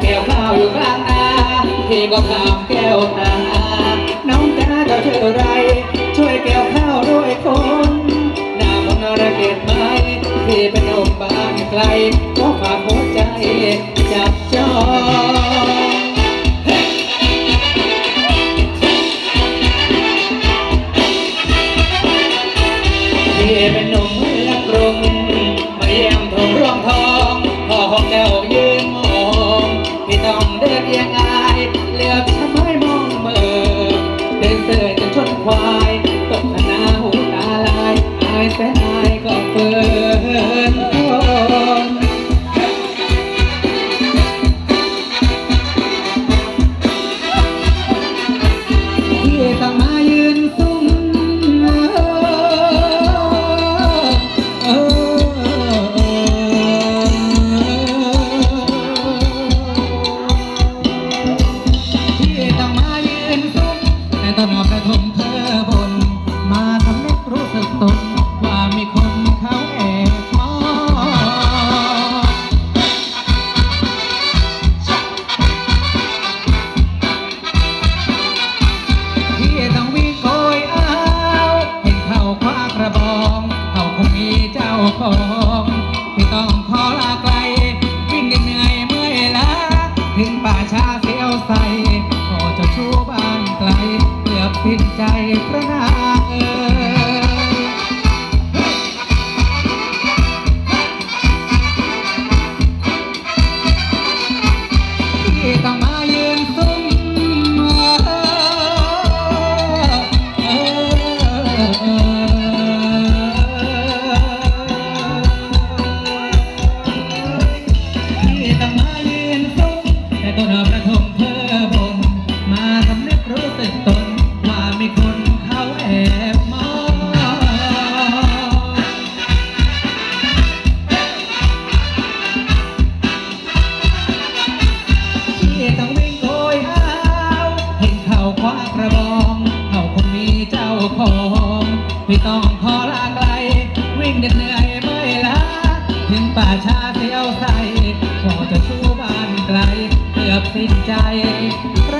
แก้วข้าวอยู่ข้างหน้าที่ก็ทำ Gracias.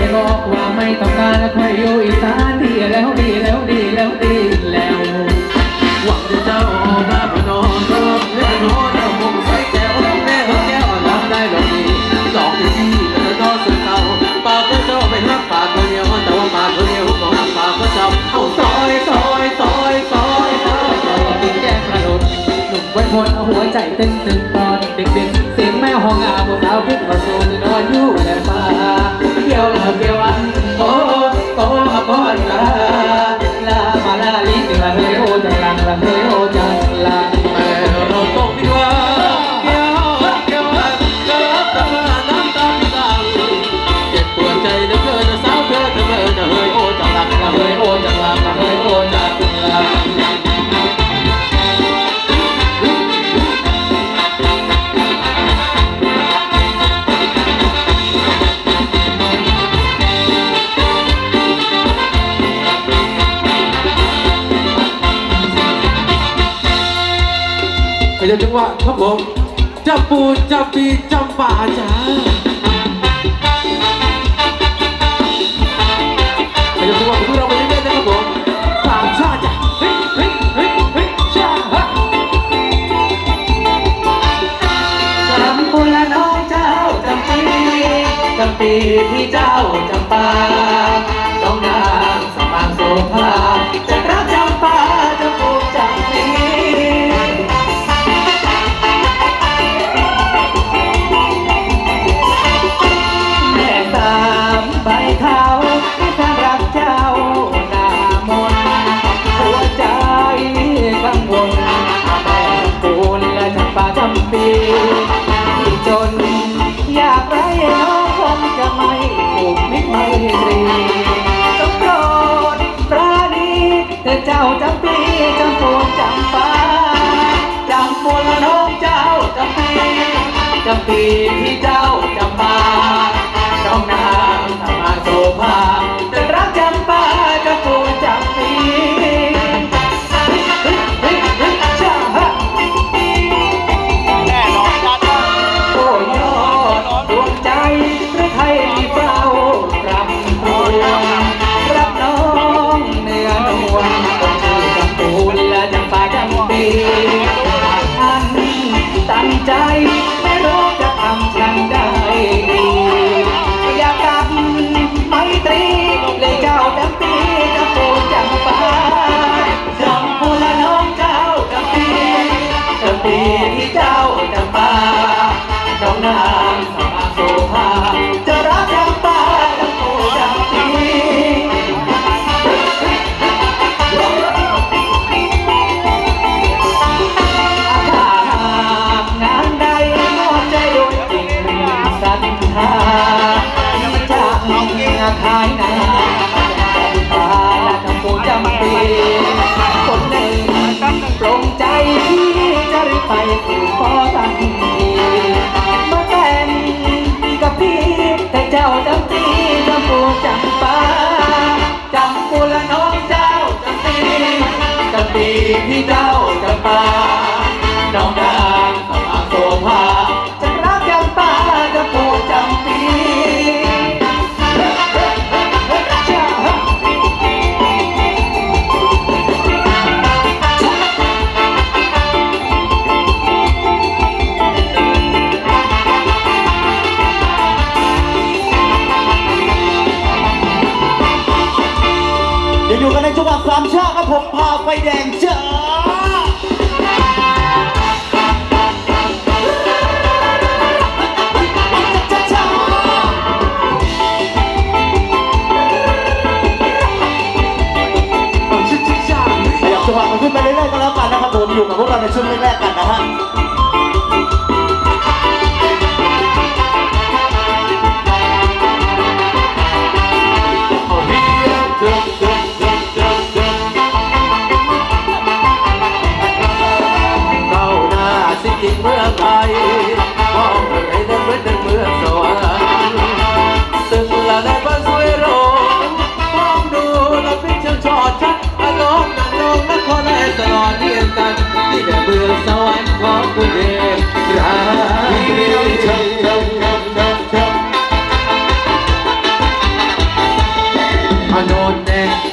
จะบอกว่าไม่ต้องการแล้วค่อยอยู่อีสานดีแล้วดีแล้วดีแล้วดีแล้วหวังจะเจ้าออกมาพนอนรอบเนื้อนอนเอามุมใส่แก้วแม่เขาแก้วรับได้หรอดีสองที่ที่แล้วก็สุดเก่าปากก็เจ้าไปรักปากคนเดียวแต่ว่าปากคนเดียวของปากก็เจ้าเอาซอยซอยซอยซอยซอยซอยกินแก้มกระโดดหนุ่มไว้คนเหัวใจเต้นตึงตอนเด็กๆเสียงแม่ห้องอาบสาวพิษงมาสู ผมจับปูจับปีจับป่าจ้าไปดูว่าวกเราไรื่อยๆนะครับผมสามชาติจ้ะฮ้ฮ้ฮ้ฮ้ชาฮะจำปูแะน้องเจ้าจำปีจำปีที่เจ้าจำป่าต้องนางสมางโสภาีที่เจ้าจะมา ที่เจ้าจะมาน้องได้ ความชอบครับผมพาไฟแดงเจอ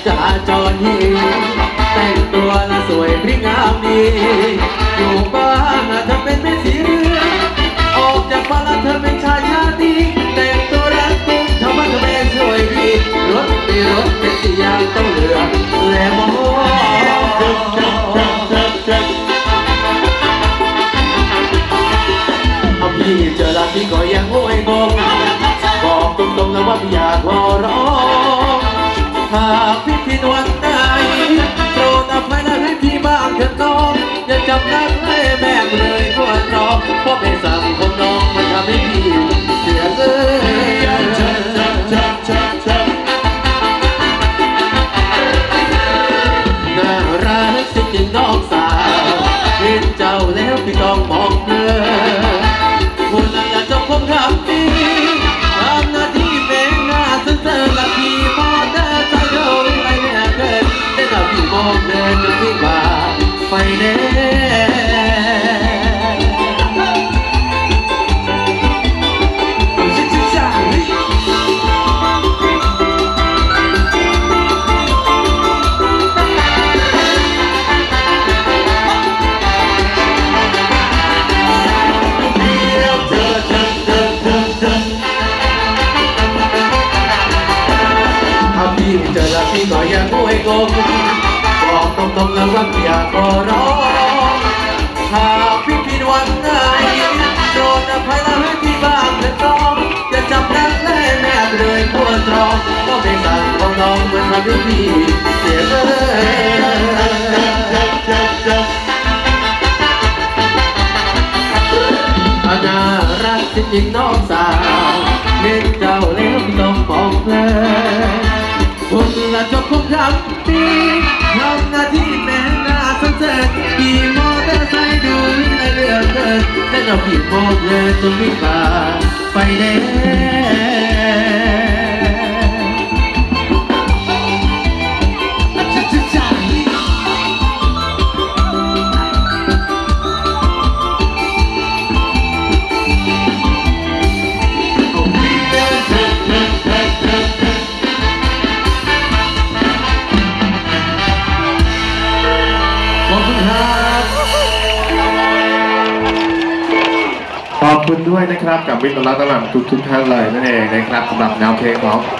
จราจรฮีแต่งตัวละสวยพริ้งงามดี อยู่บ้านนะเธอเป็นแม่สีเรือออกจากบ้านเธอเป็นชายชาติแต่งตัวรักตุ้งทำบ้านเธอเป็นสวยดีรถไปรถเป็นสียางต้องเหลือและมอง งงบอกตรงๆแล้วว่าพี่อยากขอร้องถ้าพี่ผิดหวังไหนโปรดอภัยแล้วให้พี่บ้างเถิดน้องอย่าจับนักแน่แม่เลยปวดร้องก็ไม่สั่งของน้องเหมือนทำให้พี่เสียเลยอาน่ารักจริงๆน้องสาวเล่นเจ้าเลี้มต้องมองเพล เราพี่มอกเลยจนวิ่งผ่านไปแดง ครับกับวิทย์รัตน์ตลาดทุกทุกท่านเลยนั่นเองนะครับสำหรับแนวเพลงของ